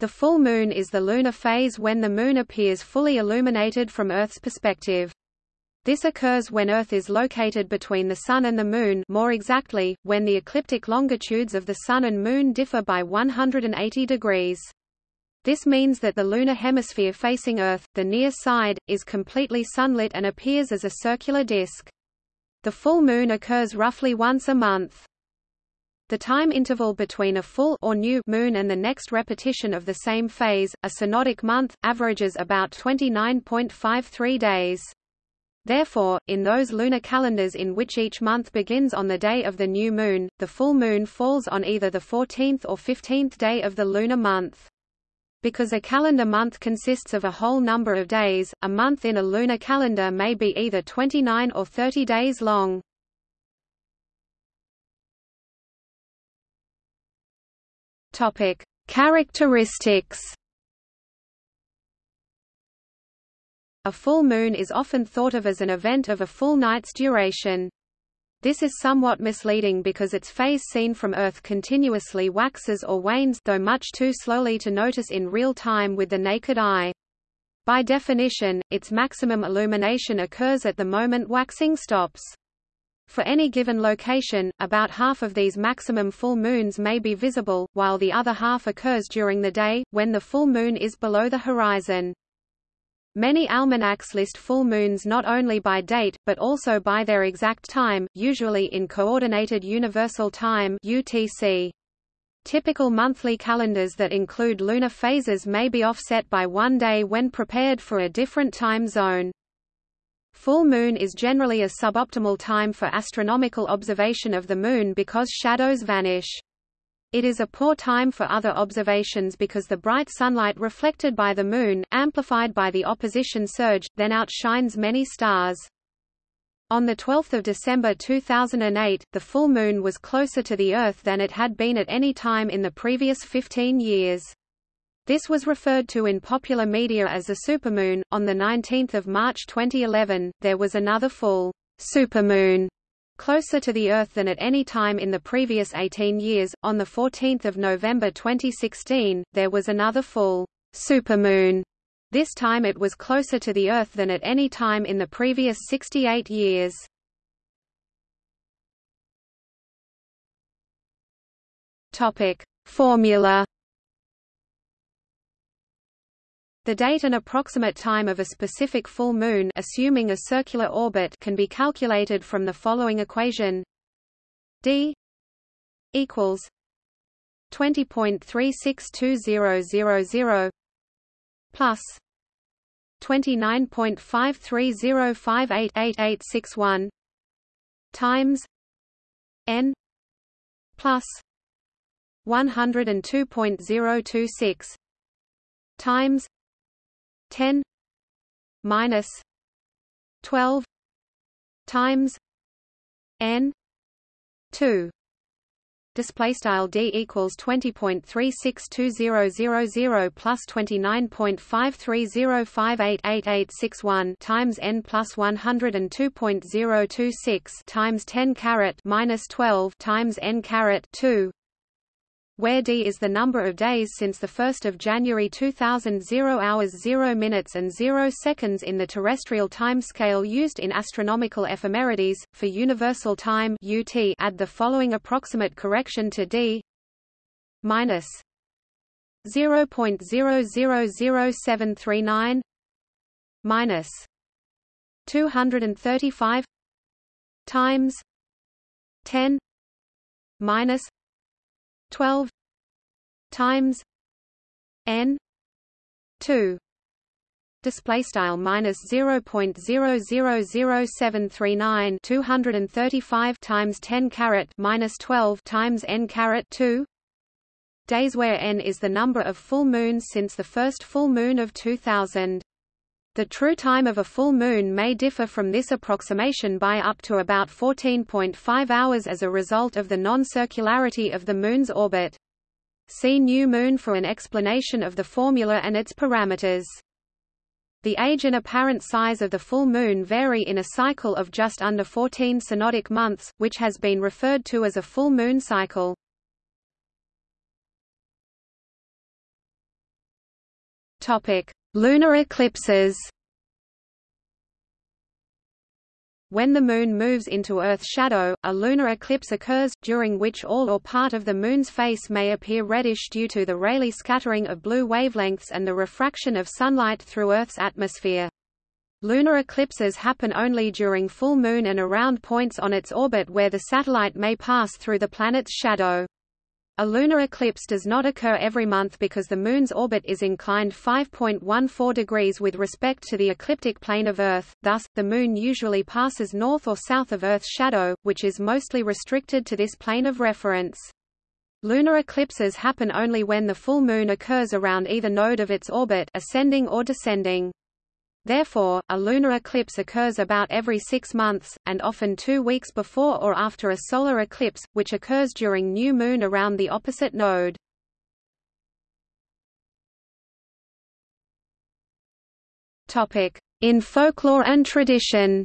The full moon is the lunar phase when the moon appears fully illuminated from Earth's perspective. This occurs when Earth is located between the Sun and the Moon more exactly, when the ecliptic longitudes of the Sun and Moon differ by 180 degrees. This means that the lunar hemisphere facing Earth, the near side, is completely sunlit and appears as a circular disk. The full moon occurs roughly once a month. The time interval between a full or new moon and the next repetition of the same phase, a synodic month, averages about 29.53 days. Therefore, in those lunar calendars in which each month begins on the day of the new moon, the full moon falls on either the 14th or 15th day of the lunar month. Because a calendar month consists of a whole number of days, a month in a lunar calendar may be either 29 or 30 days long. Topic: Characteristics. A full moon is often thought of as an event of a full night's duration. This is somewhat misleading because its phase seen from Earth continuously waxes or wanes though much too slowly to notice in real time with the naked eye. By definition, its maximum illumination occurs at the moment waxing stops. For any given location, about half of these maximum full moons may be visible, while the other half occurs during the day, when the full moon is below the horizon. Many almanacs list full moons not only by date, but also by their exact time, usually in Coordinated Universal Time UTC. Typical monthly calendars that include lunar phases may be offset by one day when prepared for a different time zone. Full moon is generally a suboptimal time for astronomical observation of the moon because shadows vanish. It is a poor time for other observations because the bright sunlight reflected by the Moon, amplified by the opposition surge, then outshines many stars. On 12 December 2008, the full moon was closer to the Earth than it had been at any time in the previous 15 years. This was referred to in popular media as a supermoon. On 19 March 2011, there was another full supermoon closer to the Earth than at any time in the previous 18 years. On the 14th of November 2016, there was another full supermoon. This time it was closer to the Earth than at any time in the previous 68 years. Topic: Formula The date and approximate time of a specific full moon assuming a circular orbit can be calculated from the following equation. D equals 20.362000 plus 29.5305888861 times n plus 102.026 times 10 minus 12 times n 2 display style d equals 20.362000 plus 29.5305888861 times n plus 102.026 times 10 caret minus 12 times n caret 2 where d is the number of days since 1 January 2000 0 hours 0 minutes and 0 seconds in the terrestrial timescale used in astronomical ephemerides. For universal time UT add the following approximate correction to d minus 0.000739 minus 235 times 10 minus 12 times n 2 display style minus 0.000739 235 times 10 caret minus 12 times n caret 2 days where n is the number of full moons since the first full moon of 2000 the true time of a full moon may differ from this approximation by up to about 14.5 hours as a result of the non-circularity of the Moon's orbit. See New Moon for an explanation of the formula and its parameters. The age and apparent size of the full moon vary in a cycle of just under 14 synodic months, which has been referred to as a full moon cycle. Topic: Lunar eclipses. When the Moon moves into Earth's shadow, a lunar eclipse occurs, during which all or part of the Moon's face may appear reddish due to the Rayleigh scattering of blue wavelengths and the refraction of sunlight through Earth's atmosphere. Lunar eclipses happen only during full moon and around points on its orbit where the satellite may pass through the planet's shadow. A lunar eclipse does not occur every month because the Moon's orbit is inclined 5.14 degrees with respect to the ecliptic plane of Earth, thus, the Moon usually passes north or south of Earth's shadow, which is mostly restricted to this plane of reference. Lunar eclipses happen only when the full Moon occurs around either node of its orbit ascending or descending. Therefore, a lunar eclipse occurs about every six months, and often two weeks before or after a solar eclipse, which occurs during new moon around the opposite node. In folklore and tradition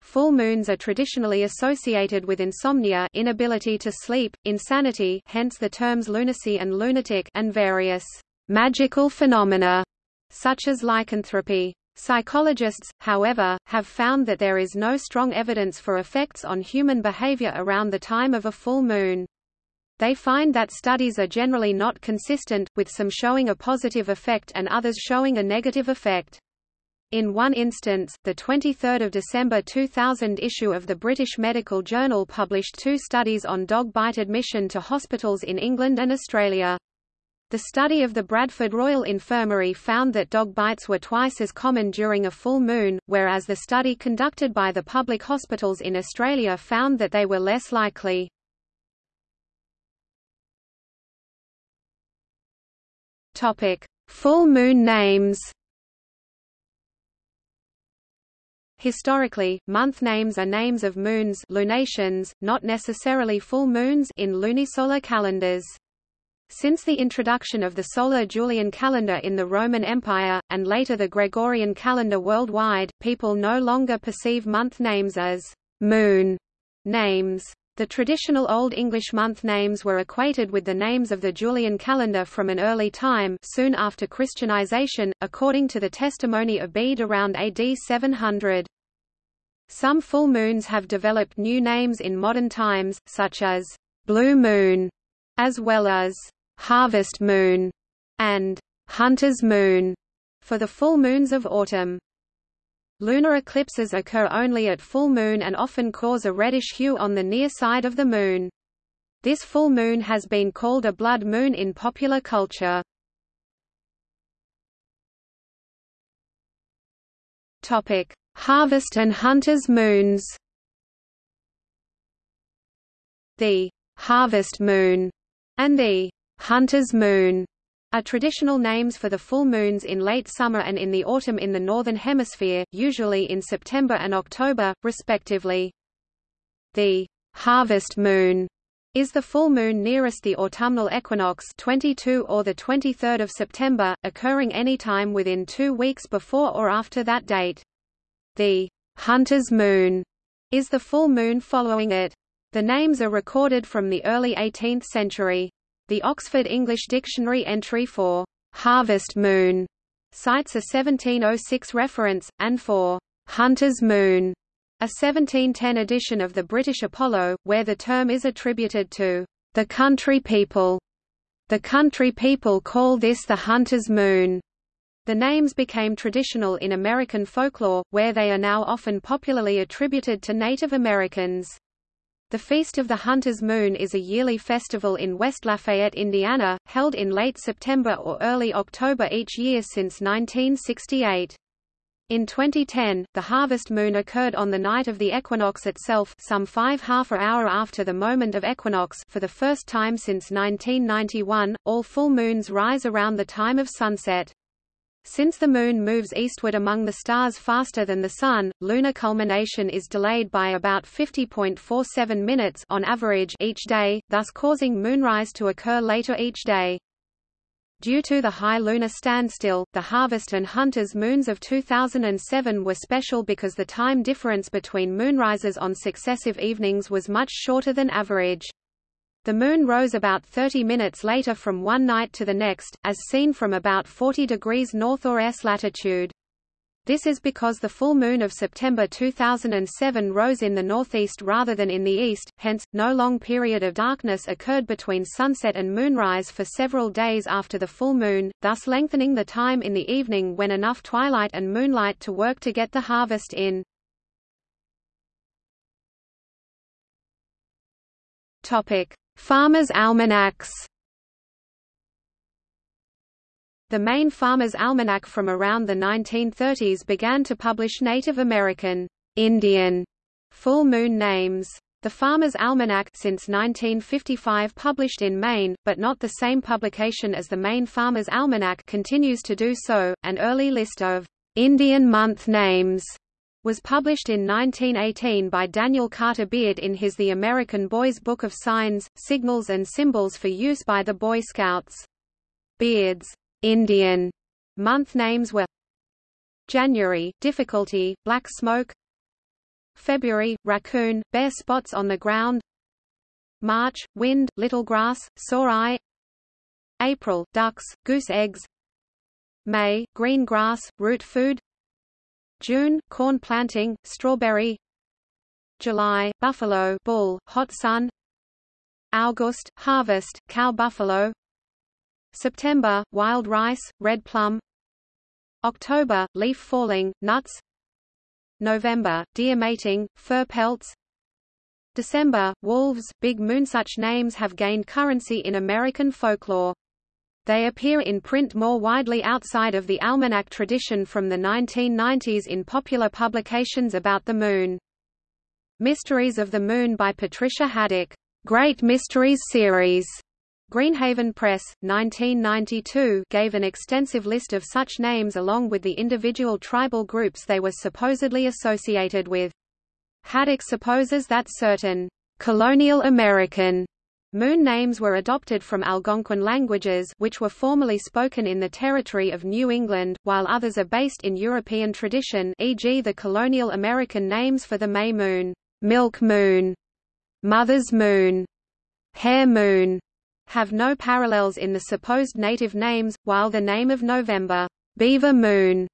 Full moons are traditionally associated with insomnia inability to sleep, insanity hence the terms lunacy and lunatic and various magical phenomena, such as lycanthropy. Psychologists, however, have found that there is no strong evidence for effects on human behavior around the time of a full moon. They find that studies are generally not consistent, with some showing a positive effect and others showing a negative effect. In one instance, the 23 December 2000 issue of the British Medical Journal published two studies on dog bite admission to hospitals in England and Australia. The study of the Bradford Royal Infirmary found that dog bites were twice as common during a full moon, whereas the study conducted by the public hospitals in Australia found that they were less likely. Full moon names. Historically, month names are names of moons lunations, not necessarily full moons in lunisolar calendars. Since the introduction of the solar Julian calendar in the Roman Empire, and later the Gregorian calendar worldwide, people no longer perceive month names as moon names. The traditional Old English month names were equated with the names of the Julian calendar from an early time soon after Christianization, according to the testimony of Bede around AD 700. Some full moons have developed new names in modern times, such as blue moon, as well as harvest moon, and hunter's moon for the full moons of autumn. Lunar eclipses occur only at full moon and often cause a reddish hue on the near side of the moon. This full moon has been called a blood moon in popular culture. Topic: Harvest and hunters' moons. The harvest moon and the Hunter's moon are traditional names for the full moons in late summer and in the autumn in the Northern Hemisphere, usually in September and October, respectively. The harvest moon is the full moon nearest the autumnal equinox 22 or the 23rd of September, occurring any time within two weeks before or after that date. The hunter's moon is the full moon following it. The names are recorded from the early 18th century. The Oxford English Dictionary entry for harvest moon cites a 1706 reference, and for hunter's moon, a 1710 edition of the British Apollo, where the term is attributed to the country people. The country people call this the hunter's moon. The names became traditional in American folklore, where they are now often popularly attributed to Native Americans. The Feast of the Hunter's Moon is a yearly festival in West Lafayette, Indiana, held in late September or early October each year since 1968. In 2010, the harvest moon occurred on the night of the equinox itself some five half a hour after the moment of equinox for the first time since 1991. All full moons rise around the time of sunset. Since the Moon moves eastward among the stars faster than the Sun, lunar culmination is delayed by about 50.47 minutes on average each day, thus causing moonrise to occur later each day. Due to the high lunar standstill, the harvest and hunters moons of 2007 were special because the time difference between moonrises on successive evenings was much shorter than average. The Moon rose about 30 minutes later from one night to the next, as seen from about 40 degrees north or s latitude. This is because the full moon of September 2007 rose in the northeast rather than in the east, hence, no long period of darkness occurred between sunset and moonrise for several days after the full moon, thus lengthening the time in the evening when enough twilight and moonlight to work to get the harvest in. Topic: Farmers' almanacs. The Maine Farmer's Almanac from around the 1930s began to publish Native American, Indian, full moon names. The Farmer's Almanac since 1955 published in Maine, but not the same publication as the Maine Farmer's Almanac continues to do so. An early list of Indian month names was published in 1918 by Daniel Carter Beard in his The American Boy's Book of Signs, Signals and Symbols for use by the Boy Scouts. Beard's Indian month names were January, difficulty, black smoke February, raccoon, bare spots on the ground March, wind, little grass, sore eye April, ducks, goose eggs May, green grass, root food June, corn planting, strawberry. July, buffalo, bull, hot sun. August, harvest, cow buffalo. September, wild rice, red plum. October, leaf falling, nuts. November, deer mating, fur pelts. December, wolves, big moon. Such names have gained currency in American folklore. They appear in print more widely outside of the almanac tradition from the 1990s in popular publications about the Moon. Mysteries of the Moon by Patricia Haddock, Great Mysteries Series, Greenhaven Press, 1992 gave an extensive list of such names along with the individual tribal groups they were supposedly associated with. Haddock supposes that certain colonial American moon names were adopted from Algonquin languages which were formerly spoken in the territory of New England, while others are based in European tradition e.g. the colonial American names for the May moon, milk moon, mother's moon, Hare moon, have no parallels in the supposed native names, while the name of November, Beaver Moon,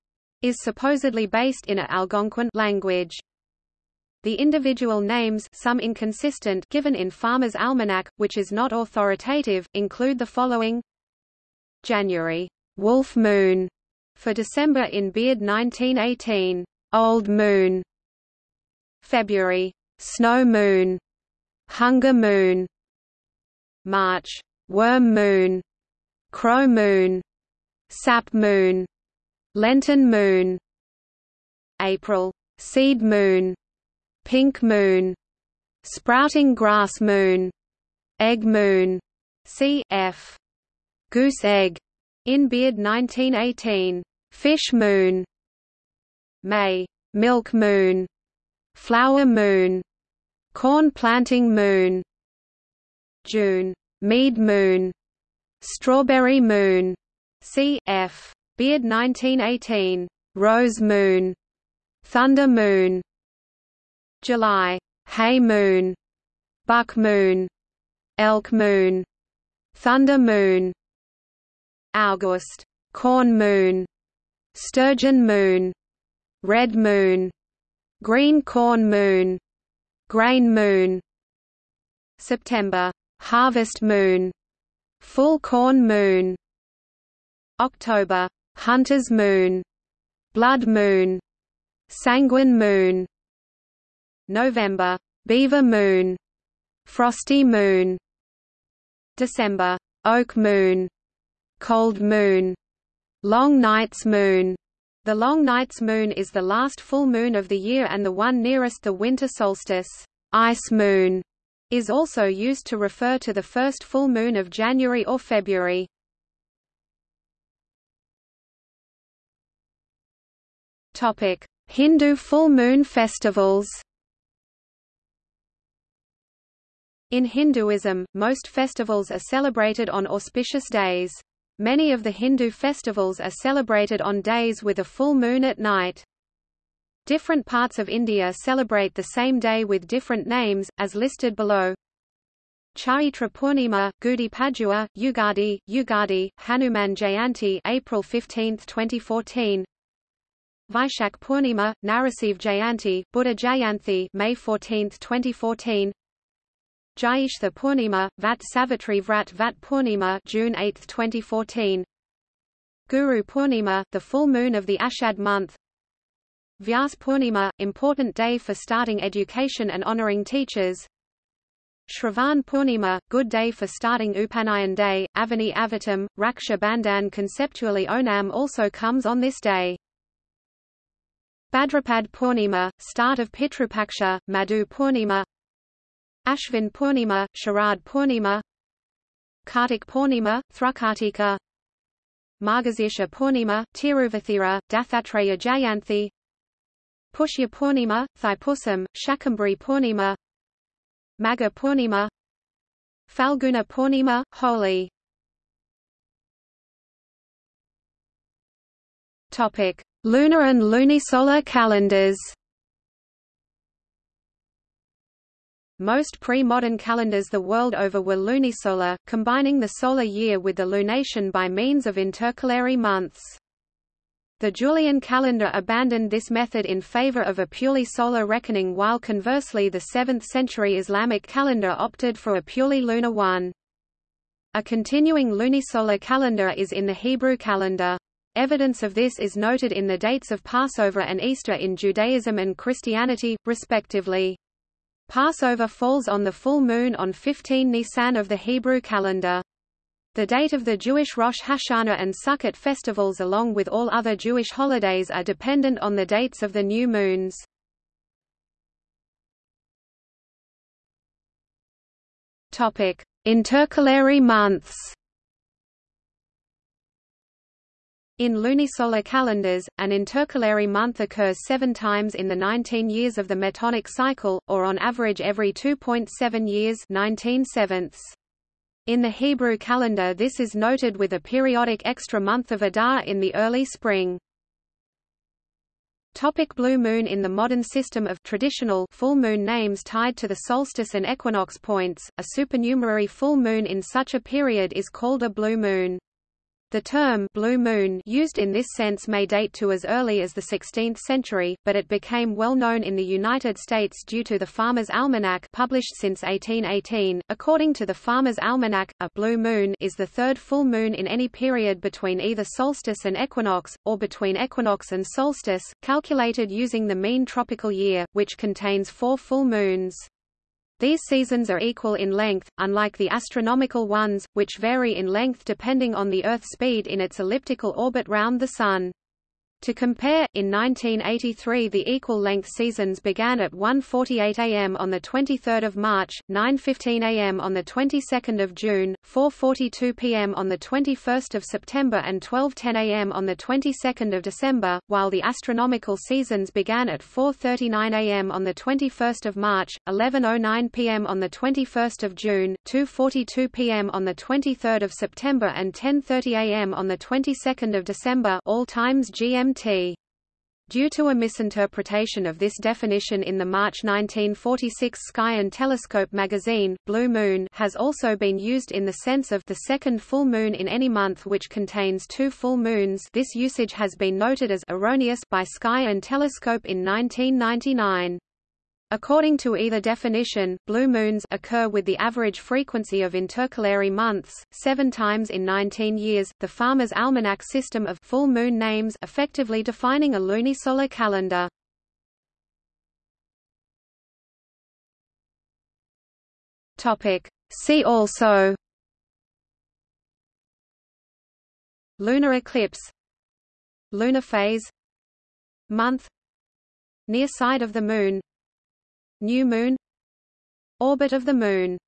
is supposedly based in a Algonquin language. The individual names some inconsistent given in Farmer's Almanac, which is not authoritative, include the following. January, Wolf Moon, for December in Beard 1918, Old Moon. February, Snow Moon, Hunger Moon. March, Worm Moon, Crow Moon, Sap Moon, Lenten Moon, April, Seed Moon, Pink Moon, Sprouting Grass Moon, Egg Moon, cf. Goose Egg, in Beard 1918, Fish Moon, May, Milk Moon, Flower Moon, Corn Planting Moon, June, Mead Moon, Strawberry Moon, c.f. Beard 1918, Rose Moon, Thunder Moon, July, Hay Moon, Buck Moon, Elk Moon, Thunder Moon, August, Corn Moon, Sturgeon Moon, Red Moon, Green Corn Moon, Grain Moon, September, Harvest moon Full corn moon October Hunter's moon Blood moon Sanguine moon November Beaver moon Frosty moon December Oak moon Cold moon Long night's moon the Long Night's Moon is the last full moon of the year and the one nearest the winter solstice. Ice moon is also used to refer to the first full moon of January or February. Topic: Hindu full moon festivals. In Hinduism, most festivals are celebrated on auspicious days. Many of the Hindu festivals are celebrated on days with a full moon at night. Different parts of India celebrate the same day with different names, as listed below. Chaitra Purnima, Gudi Padwa, Ugadi, Ugadi, Hanuman Jayanti April 15, 2014 Vaishak Purnima, Narasimha Jayanti, Buddha Jayanti May 14, 2014 Jayishtha Purnima, Vat Savitri Vrat Vat Purnima June 8, 2014 Guru Purnima, the full moon of the Ashad month. Vyas Purnima, important day for starting education and honoring teachers. Shravan Purnima, good day for starting Upanayan Day, Avani Avittam, Raksha Bandhan conceptually Onam also comes on this day. Bhadrapad Purnima, start of Pitrupaksha, Madhu Purnima Ashvin Purnima, Sharad Purnima Kartik Purnima, Thrukartika Margazisha Purnima, Tiruvathira, Dattatreya Jayanthi Pushya Purnima, Thaipusam, Shakambari Purnima Magha Purnima Falguna Purnima, Holi Lunar and lunisolar calendars. Most pre-modern calendars the world over were lunisolar, combining the solar year with the lunation by means of intercalary months. The Julian calendar abandoned this method in favor of a purely solar reckoning while conversely the 7th-century Islamic calendar opted for a purely lunar one. A continuing lunisolar calendar is in the Hebrew calendar. Evidence of this is noted in the dates of Passover and Easter in Judaism and Christianity, respectively. Passover falls on the full moon on 15 Nisan of the Hebrew calendar. The date of the Jewish Rosh Hashanah and Sukkot festivals along with all other Jewish holidays are dependent on the dates of the new moons. Intercalary months. In lunisolar calendars, an intercalary month occurs seven times in the 19 years of the Metonic cycle, or on average every 2.7 years 19 sevenths. In the Hebrew calendar this is noted with a periodic extra month of Adar in the early spring. Topic blue moon In the modern system of traditional full moon names tied to the solstice and equinox points, a supernumerary full moon in such a period is called a blue moon. The term blue moon used in this sense may date to as early as the 16th century, but it became well known in the United States due to the Farmer's Almanac published since 1818. According to the Farmer's Almanac, a blue moon is the third full moon in any period between either solstice and equinox, or between equinox and solstice, calculated using the mean tropical year, which contains four full moons. These seasons are equal in length, unlike the astronomical ones, which vary in length depending on the Earth's speed in its elliptical orbit round the Sun. To compare, in 1983 the equal-length seasons began at 1.48 am on 23 March, 9.15 am on 22 June, 4.42 pm on 21 September and 12.10 am on 22 December, while the astronomical seasons began at 4.39 am on 21 March, 11.09 pm on 21 June, 2.42 pm on 23 September and 10.30 am on 22 December all times GMT GMT. Due to a misinterpretation of this definition in the March 1946 Sky and Telescope magazine, Blue Moon has also been used in the sense of the second full moon in any month which contains two full moons this usage has been noted as erroneous by Sky and Telescope in 1999. According to either definition, blue moons occur with the average frequency of intercalary months, seven times in 19 years, the Farmer's Almanac system of full moon names effectively defining a lunisolar calendar. See also. Lunar eclipse. Lunar phase. Month. Near side of the Moon New Moon Orbit of the Moon